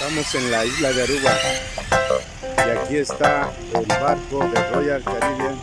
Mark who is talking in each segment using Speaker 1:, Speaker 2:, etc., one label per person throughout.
Speaker 1: Estamos en la isla de Aruba. Y aquí está el barco de Royal Caribbean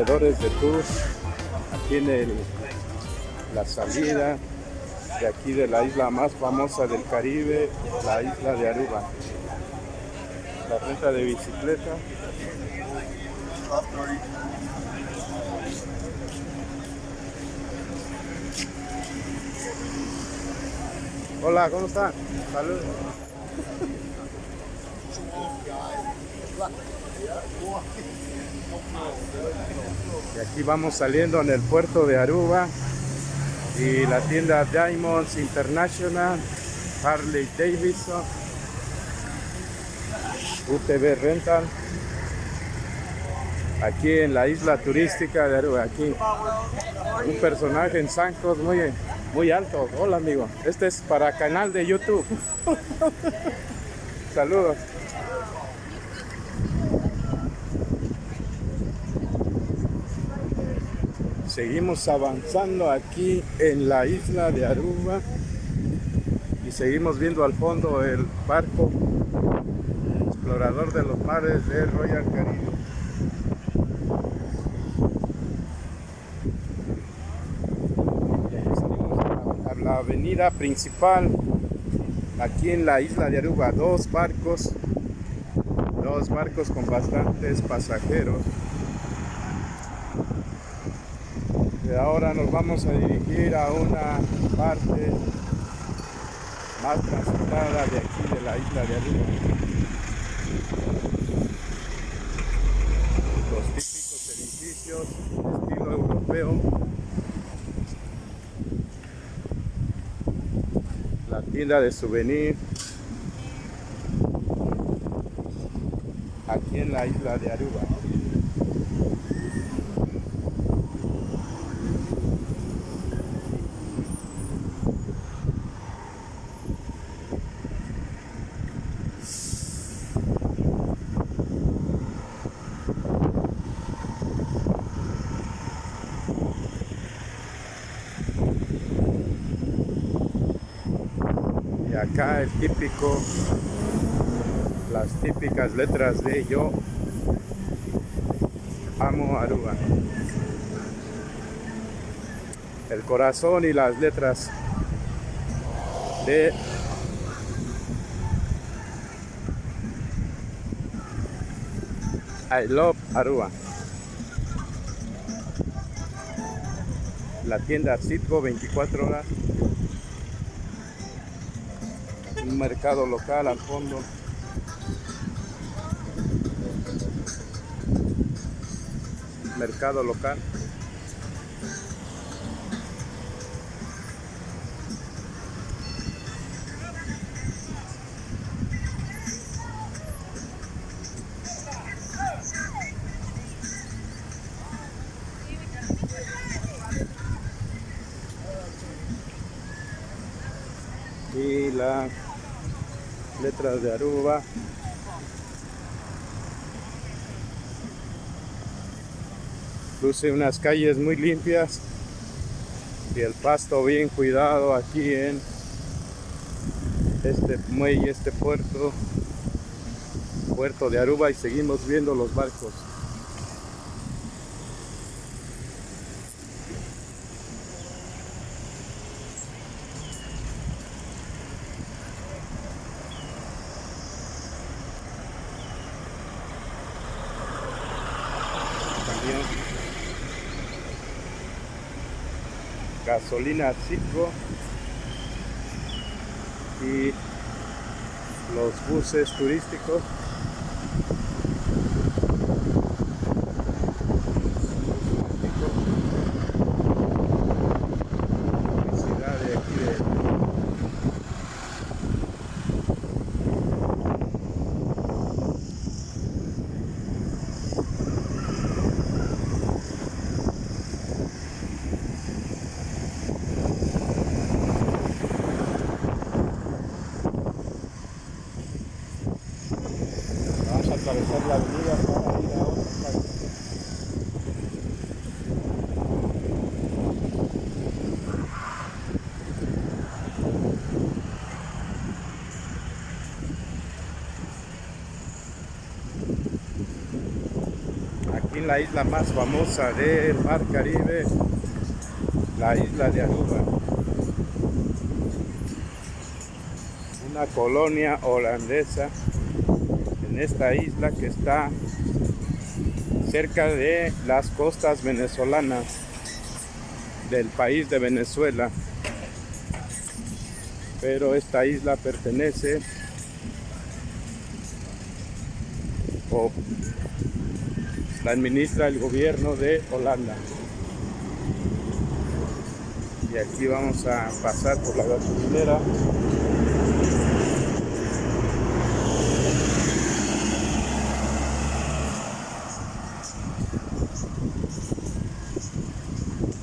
Speaker 1: vendedores de tours tiene el- la salida de aquí de la isla más famosa del Caribe, la isla de Aruba. La renta de bicicleta. Hola, ¿cómo están? Saludos. Y aquí vamos saliendo en el puerto de Aruba y la tienda Diamonds International, Harley Davidson, UTV Rental, aquí en la isla turística de Aruba, aquí un personaje en zancos muy, muy alto. Hola amigo, este es para canal de YouTube. Saludos. Seguimos avanzando aquí en la isla de Aruba y seguimos viendo al fondo el barco explorador de los mares de Royal Caribe. a la avenida principal aquí en la isla de Aruba, dos barcos, dos barcos con bastantes pasajeros. Ahora nos vamos a dirigir a una parte más transitada de aquí de la isla de Aruba. Los típicos edificios estilo europeo tienda de souvenir aquí en la isla de Aruba. Acá el típico, las típicas letras de yo amo Aruba. El corazón y las letras de I love Aruba. La tienda Citgo 24 horas mercado local al fondo. Mercado local. y la letras de Aruba. Luce unas calles muy limpias y el pasto bien cuidado aquí en este muelle, este puerto, puerto de Aruba y seguimos viendo los barcos. Gasolina Citgo y los buses turísticos atravesar la avenida para ir a otra parte. Aquí en la isla más famosa del Mar Caribe, la isla de Aruba. Una colonia holandesa esta isla que está cerca de las costas venezolanas del país de Venezuela. Pero esta isla pertenece o la administra el gobierno de Holanda. Y aquí vamos a pasar por la gasolinera.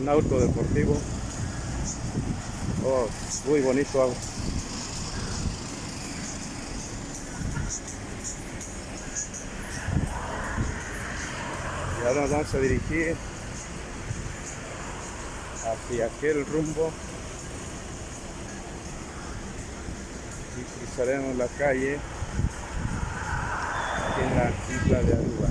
Speaker 1: un auto deportivo. Oh, muy bonito Y ahora nos vamos a dirigir hacia aquel rumbo y cruzaremos la calle en la isla de Aruba.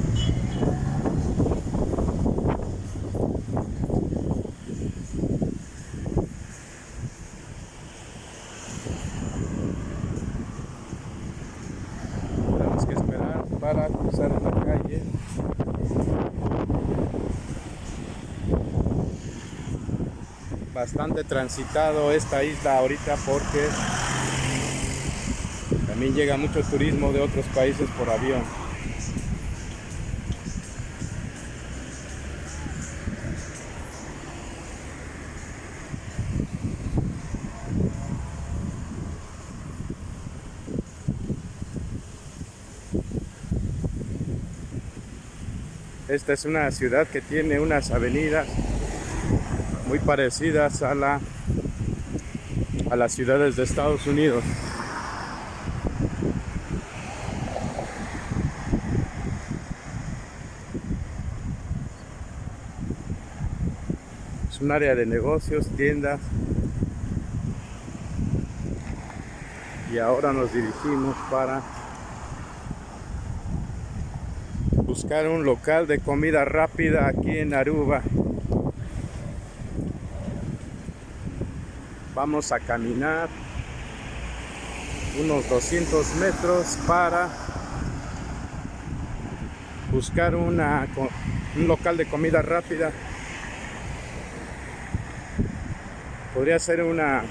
Speaker 1: Tenemos que esperar para cruzar la calle. Bastante transitado esta isla ahorita porque también llega mucho turismo de otros países por avión. Esta es una ciudad que tiene unas avenidas muy parecidas a la a las ciudades de Estados Unidos. Es un área de negocios, tiendas. Y ahora nos dirigimos para buscar un local de comida rápida aquí en Aruba. Vamos a caminar unos 200 metros para buscar una, un local de comida rápida. Podría ser una,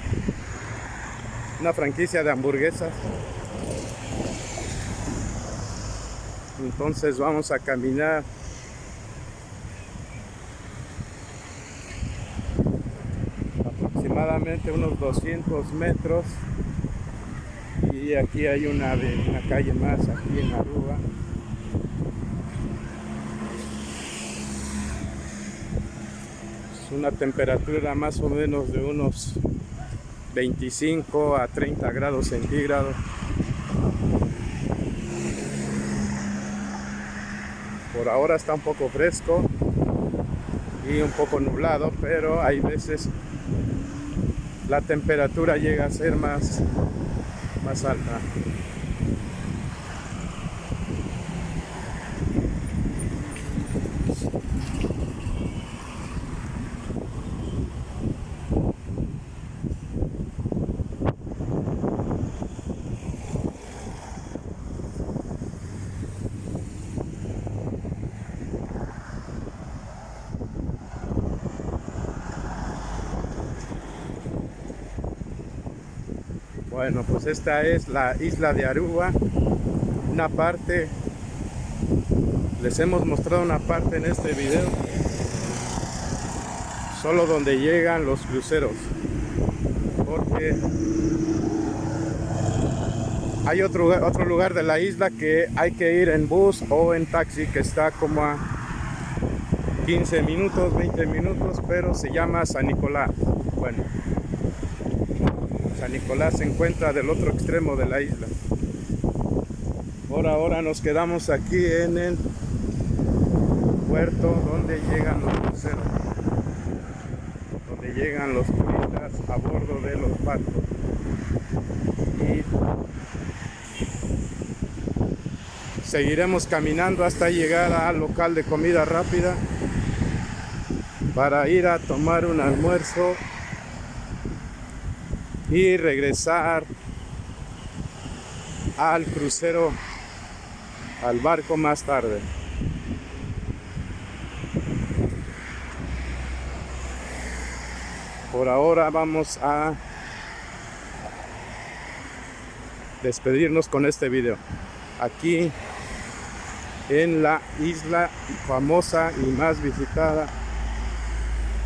Speaker 1: una franquicia de hamburguesas. Entonces vamos a caminar aproximadamente unos 200 metros y aquí hay una, una calle más aquí en Aruba. Es una temperatura más o menos de unos 25 a 30 grados centígrados. Por ahora está un poco fresco y un poco nublado, pero hay veces la temperatura llega a ser más, más alta. Bueno, pues esta es la isla de Aruba. Una parte, les hemos mostrado una parte en este video. Solo donde llegan los cruceros. Porque hay otro, otro lugar de la isla que hay que ir en bus o en taxi que está como a 15 minutos, 20 minutos, pero se llama San Nicolás. Bueno, San Nicolás se encuentra del otro extremo de la isla. Por ahora nos quedamos aquí en el puerto donde llegan los cruceros, donde llegan los turistas a bordo de los barcos. Y seguiremos caminando hasta llegar al local de comida rápida para ir a tomar un almuerzo y regresar al crucero, al barco más tarde. Por ahora vamos a despedirnos con este video. Aquí en la isla famosa y más visitada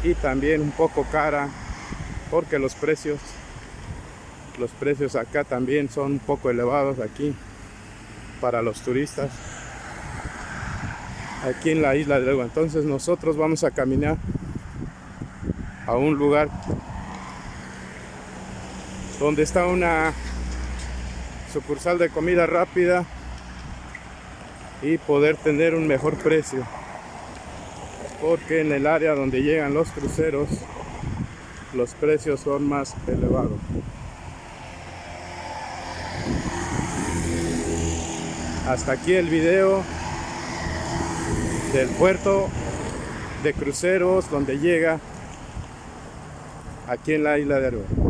Speaker 1: y también un poco cara porque los precios los precios acá también son un poco elevados aquí para los turistas. Aquí en la isla de Aruba entonces nosotros vamos a caminar a un lugar donde está una sucursal de comida rápida y poder tener un mejor precio. Porque en el área donde llegan los cruceros los precios son más elevados. Hasta aquí el video del puerto de cruceros donde llega aquí en la isla de Aruba.